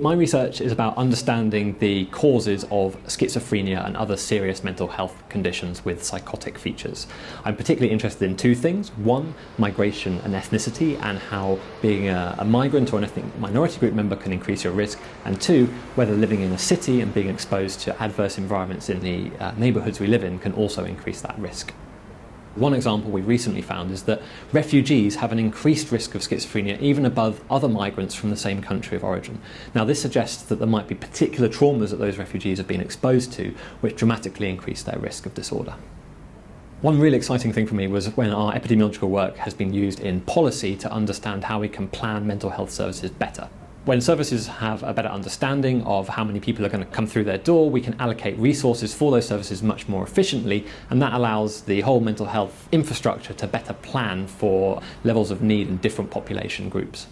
My research is about understanding the causes of schizophrenia and other serious mental health conditions with psychotic features. I'm particularly interested in two things. One, migration and ethnicity and how being a, a migrant or an ethnic minority group member can increase your risk. And two, whether living in a city and being exposed to adverse environments in the uh, neighbourhoods we live in can also increase that risk. One example we recently found is that refugees have an increased risk of schizophrenia even above other migrants from the same country of origin. Now this suggests that there might be particular traumas that those refugees have been exposed to which dramatically increase their risk of disorder. One really exciting thing for me was when our epidemiological work has been used in policy to understand how we can plan mental health services better. When services have a better understanding of how many people are going to come through their door, we can allocate resources for those services much more efficiently, and that allows the whole mental health infrastructure to better plan for levels of need in different population groups.